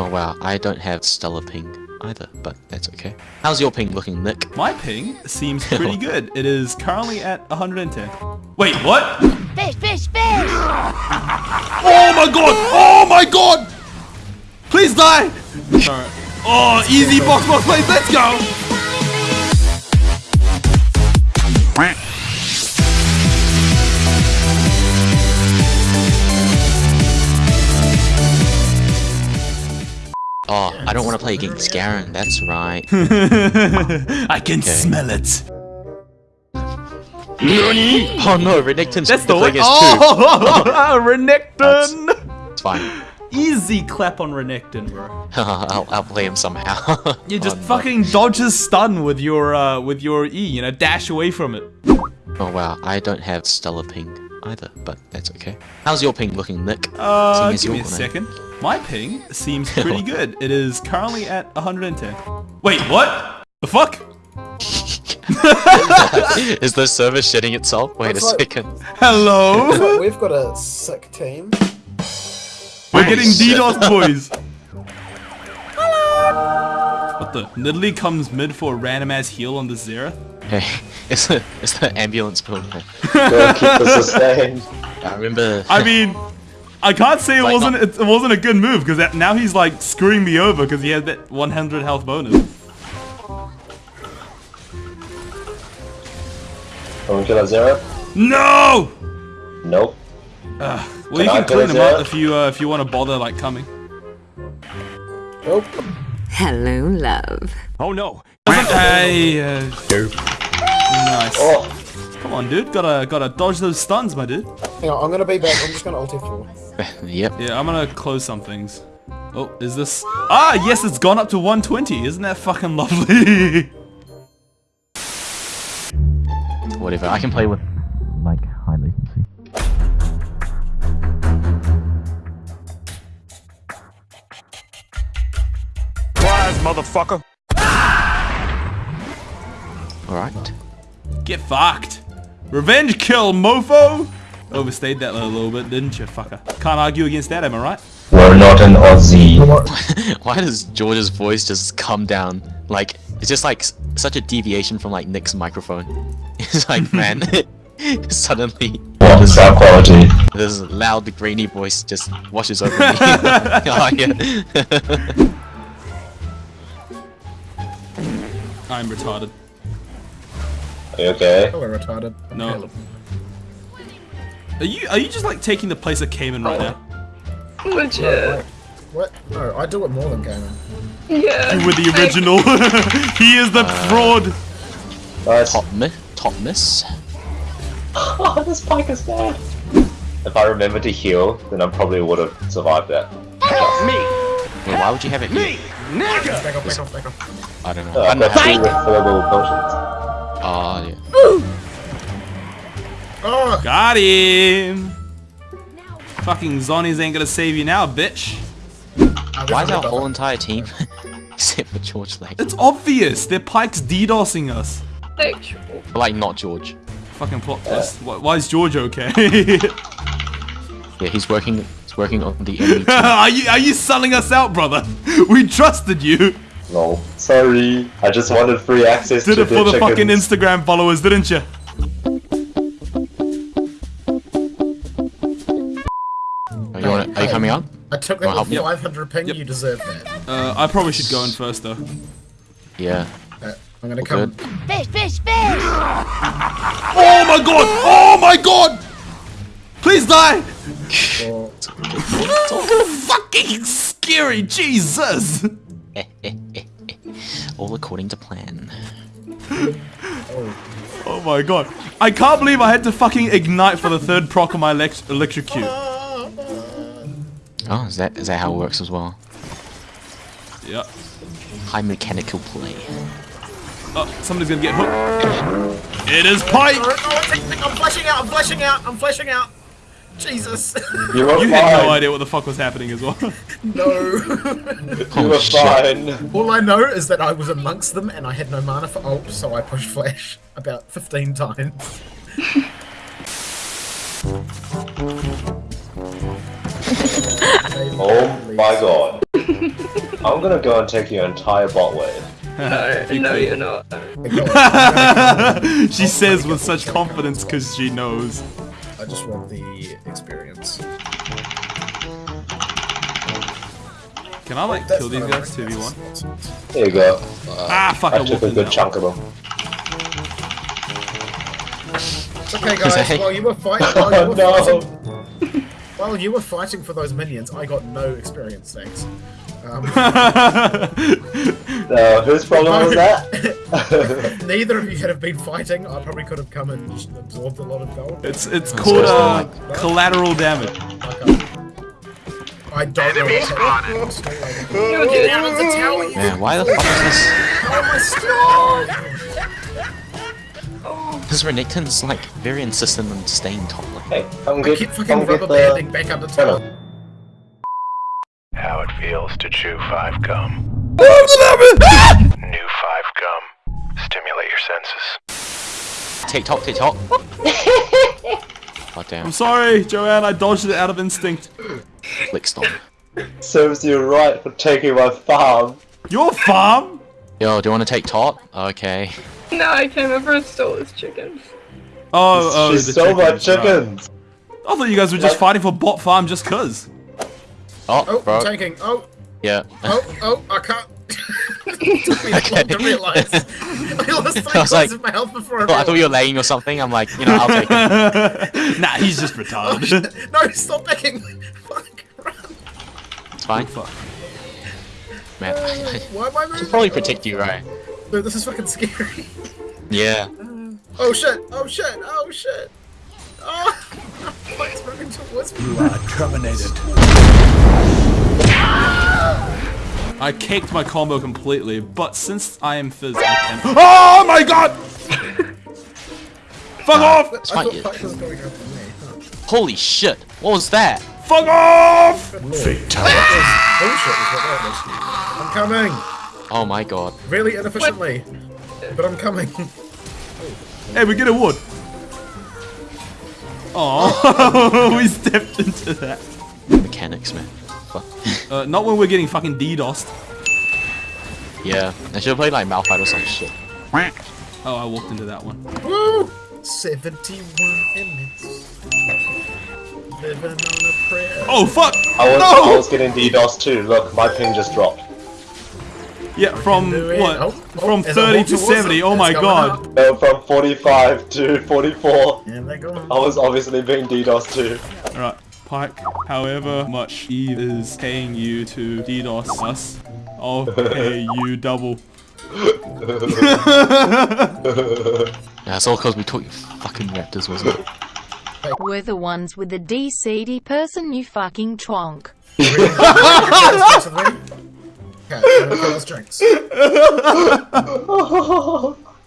Oh wow, I don't have stellar ping either, but that's okay. How's your ping looking, Nick? My ping seems pretty good. It is currently at 110. Wait, what? Fish, fish, fish! Oh my god! Oh my god! Please die! Alright. Oh, easy box box plays, let's go! I don't want to play against Garen, that's right. I can smell it. oh no, Renekton's That's the the way. thing is Oh, Renekton! It's fine. Easy clap on Renekton, bro. I'll, I'll play him somehow. You just Oh, no. fucking dodge his stun with your uh with your E, you know, dash away from it. Oh wow, I don't have stellar ping either, but that's okay. How's your ping looking, Nick? Uh, Seeing as give me a you're second. My ping seems pretty good. It is currently at 110. Wait, what? The fuck? is the server shitting itself? Wait That's a like- second. Hello? But we've got a sick team. We're getting shit. DDoS, boys. What the? Nidalee comes mid for a random ass heal on the Xerath. Hey, it's the, it's the ambulance building. Gotta keep the sustained. I remember. I mean, I can't say it Like wasn't not- it, it wasn't a good move because now he's like screwing me over because he had that 100 health bonus. Can we kill a zero? No! Nope. Well, Can you can go clean him up if you uh, if you want to bother like coming. Oh, Hello, love. Oh no! Hey, uh, nice. Oh, Come on, dude. Gotta gotta dodge those stuns, my dude. hang on, I'm gonna be back. I'm just gonna alt F4. yep. Yeah, I'm gonna close some things. Oh, is this? Ah, yes, it's gone up to 120. Isn't that fucking lovely? Whatever. I can play with like high latency. Alright. Get fucked. Revenge kill, mofo. Overstayed that a little bit, didn't you, fucker? Can't argue against that, am I right? we're not an Aussie. Why does George's voice just come down? Like, it's just like such a deviation from like Nick's microphone. It's like, man, suddenly What is sound quality? this loud, grainy voice just washes over me. oh, yeah. I'm retarded. Are you okay? Oh, we're retarded. No. Are you are you just like taking the place of Cayman right now? Legit. What? No, I do it more than Gamer. You were the original. he is the uh, fraud. Nice. top, mi top miss. Oh, this bike is bad. If I remember to heal, then I probably would have survived that. Help Wait, why would you have it here? Back off, back off, back off. I don't know. Uh, I I've don't know got how two refillable potions. Oh, yeah. Oh, Got him. Fucking zombies ain't gonna save you now, bitch. Why is our whole entire team, except for George, like, It's obvious. Their Pyke's DDoSing us. like not George? Fucking plot twist. Why, why is George okay? Yeah, he's working. He's working on the enemy team. are you are you selling us out, brother? We trusted you. No, sorry. I just wanted free access Did to it for the fucking. Instagram followers, didn't you? Are you, wanna, are you coming on? I took Wanna that help with 500 ping. You deserve that. Uh, I probably should go in first though. Yeah. Uh, I'm gonna All come. good. Fish, fish, fish! Oh my god! Oh my god! Please die! Or, Fucking scary, Jesus! All according to plan. Oh my god. I can't believe I had to fucking ignite for the third proc on my elect electrocute. Oh, is that is that how it works as well? Yeah. High mechanical play. Oh, somebody's gonna get hooked. It is Pyke! oh, oh, oh it's- I'm flashing out. I'm flashing out. I'm flashing out. Jesus. You were You fine. had no idea what the fuck was happening as well. no. You Oh, were shit. fine. All I know is that I was amongst them and I had no mana for ult, so I pushed flash about 15 times. Oh my god. I'm gonna go and take your entire bot wave. No, no, you're not. she says with such confidence because she knows. I just want the experience. Can I like That's kill these guys a- 2v1? There you go. Ah, fuck, I I took a good that chunk of them. Okay, guys, while you were fighting, while you Oh were no! fighting, while you were fighting for those minions, I got no experience. Thanks. Um, No, whose problem was that? neither of you had have been fighting. I probably could have come and just absorbed a lot of gold. It's it's called uh, collateral damage. Okay. I don't know what's happening. I'm still waiting. You're Get out of the tower, you Man, why the fuck is this? Oh my This Renekton's like very insistent on staying top lane. hey, come I keep come fucking get rubber the... banding back under tower. How it feels to chew five gum. New five gum. Stimulate your senses. Take top, take top. God damn, I'm sorry, Joanne. I dodged it out of instinct. click stop. Serves you right for taking my farm. Your farm? Yo, do you want to take top? Okay. No, I came over and stole his chickens. Oh, oh, she the stole my chickens, right. I thought you guys were just Like- fighting for bot farm just cause. Oh, Oh, bro. I'm taking. Oh, Yeah. oh, oh, I can't. it took me that long to realise. I lost three I was like- of my health before I Oh, I thought you were laying or something. I'm like, you know, I'll take it. nah, he's just Oh, retarded. shit. No, stop backing. Fuck, run. It's fine. Oh, fuck. Man, I, I Why am I moving? should probably protect you, right? Oh, dude, this is fucking scary. Yeah. Oh shit, oh shit, oh shit. Oh, it's running towards me. I caked my combo completely, but since I am Fizz, I can. Oh my god! Fuck off! I fine, thought yeah. Pyke was going after me. Huh. Holy shit. What was that? Fuck off! Good lord. Bullshit is what that was. I'm coming. Oh my god. Really inefficiently. But I'm coming. Hey, we get a wood. Oh, we stepped into that. Mechanics, man. Fuck. Uh, not when we're getting fucking DDoSed. yeah. I should have played like Malphite or some shit. Oh, I walked into that one. Woo! 71 minutes. Living on a prayer. Oh fuck! I was, No! I was getting DDoS too. Look, my ping just dropped. Yeah, from what? Oh, oh, From 30 to 70. Oh my god. No, from 45 to 44. And. I was obviously being DDoS too. Alright, Pyke, however much Eve is paying you to DDoS us, I'll pay you double. Yeah, it's all because we took your fucking raptors, wasn't it? We're the ones with the DCD person, you fucking twonk. Okay, I'm gonna kill those drinks.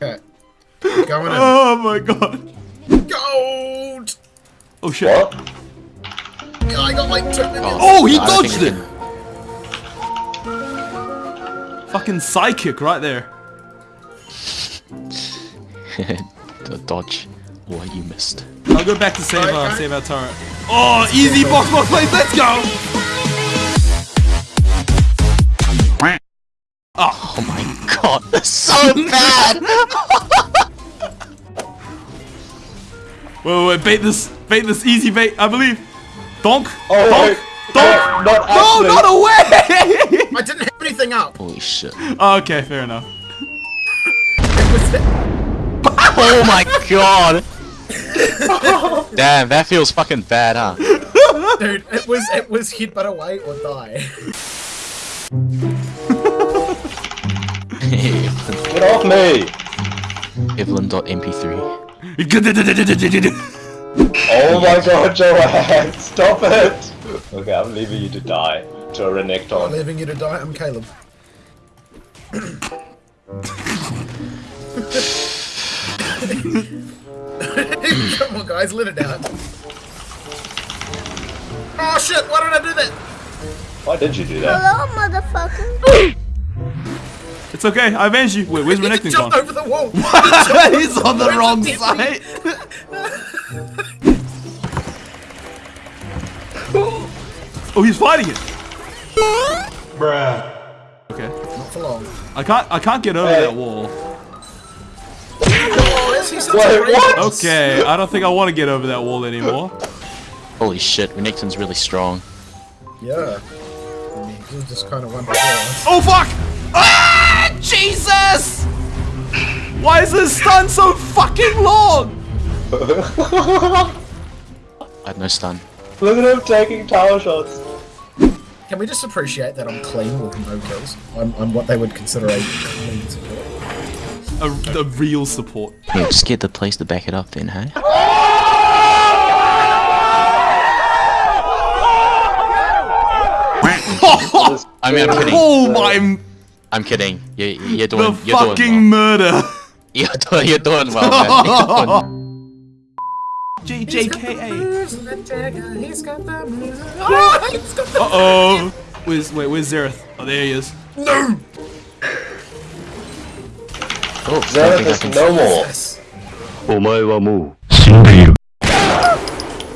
Okay. Going in. Oh my god. Gold! Oh shit. What? I got like two minutes. Oh, he I don't think dodged we it! Fucking psychic right there. the dodge. What you missed. I'll go back to save our, Okay. save our turret. Oh, easy box box plays, let's go! Ah. Oh my god, that's so bad! Wait, wait, wait, bait this, bait this, easy bait, I believe. Donk, Oh, donk, wait. donk! Not No, actually. not away! I didn't have anything up. Holy shit. oh, okay, fair enough. Oh my god! Damn, that feels fucking bad, huh? dude, it was it was headbutt away or die. Get off me! Evelynn.mp3. Oh my god, Joanne! Stop it! Okay, I'm leaving you to die to a Renekton. I'm leaving you to die. I'm Caleb. Come on, guys, let it out. Oh shit! Why did I do that? Why did you do that? Hello, motherfucker. It's okay, I avenged you. Wait, where's Renekton jumped gone? over the wall. He's on the wrong side. Oh, he's fighting it. Bruh. Okay. Not for long. I can't. I can't get over Hey. that wall. Is he such Wait, what? Okay, I don't think I want to get over that wall anymore. Holy shit, Renekton's really strong. Yeah. I mean, you just kind of wonder why. Oh fuck! Ah! Jesus! Why is this stun so fucking long? I had no stun. Look at him taking tower shots. Can we just appreciate that I'm clean with no kills? I'm, I'm what they would consider a clean support. A, a real support. Yeah, just get the place to back it up then, hey? I mean, I'm kidding. Oh my! I'm kidding. You, you're The doing, you're fucking doing murder. You're doing, you're doing well, man. the Uh oh. Where's wait? Where's Xerath? Oh, there he is. no. Oh, Zenith something I is can- no more. Yes.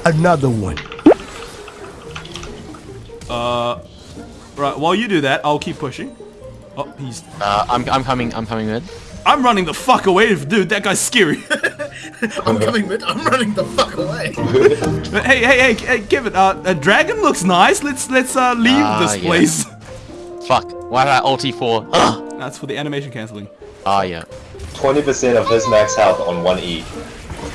Another one. Uh, right. While you do that, I'll keep pushing. Oh, he's. Uh, I'm, I'm coming, I'm coming mid. I'm running the fuck away, dude. That guy's scary. I'm coming mid. I'm running the fuck away. hey, hey, hey, hey, give it. Uh, a dragon looks nice. Let's let's uh leave Ah, this yeah. place. Fuck, why did I ulti for? Ah, That's for the animation canceling. Ah, yeah. 20% of his max health on one E.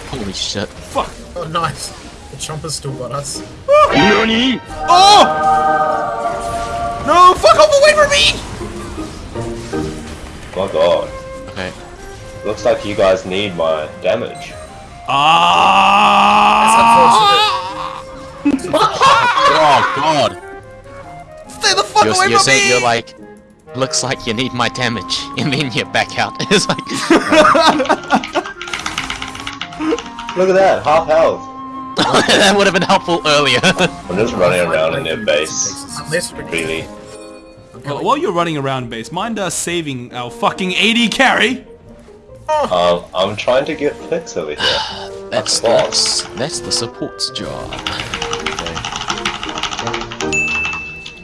Holy shit. Fuck. Oh, nice. The chomper's still got us. Oh! No! Fuck off away from me! My god. Okay. Looks like you guys need my damage. Ah! Oh god. Stay the fuck You're, away you're from saying me! you're like, looks like you need my damage, and then you back out. it's like, Look at that, half health. that would have been helpful earlier. I'm just running around in their base. Unless we Really. Well, while you're running around base, mind uh, saving our fucking AD carry? Um, I'm trying to get picks over here. that's, boss. that's, that's the support's job.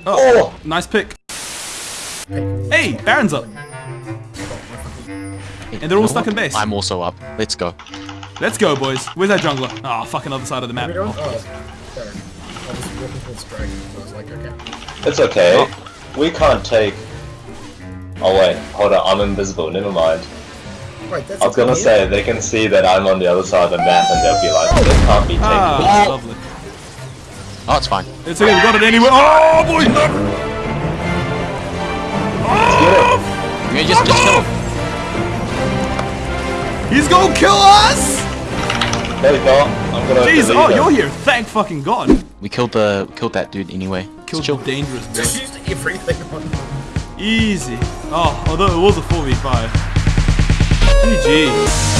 Oh, nice pick. Hey, Baron's up. And they're all stuck in base. I'm also up. Let's go. Let's go, boys. Where's that jungler? Ah, fucking other side of the map. we don't. Oh, sorry. I was walking towards dragon. I was like, okay. It's okay. We can't take. Oh wait, hold on. I'm invisible. Never mind. Wait, that's. I was gonna a say they can see that I'm on the other side of the map, and they'll be like, "This can't be taken." Ah, lovely. Oh, it's fine. It's okay, we got it anyway. Oh, boy! You just, just kill him. He's gonna kill us! No, he's not. I'm gonna. Jeez, oh, him. you're here. Thank fucking God. We killed the, killed that dude anyway. Killed Chill. the dangerous Just used everything on. Easy. Oh, although it was a 4v5. 一集。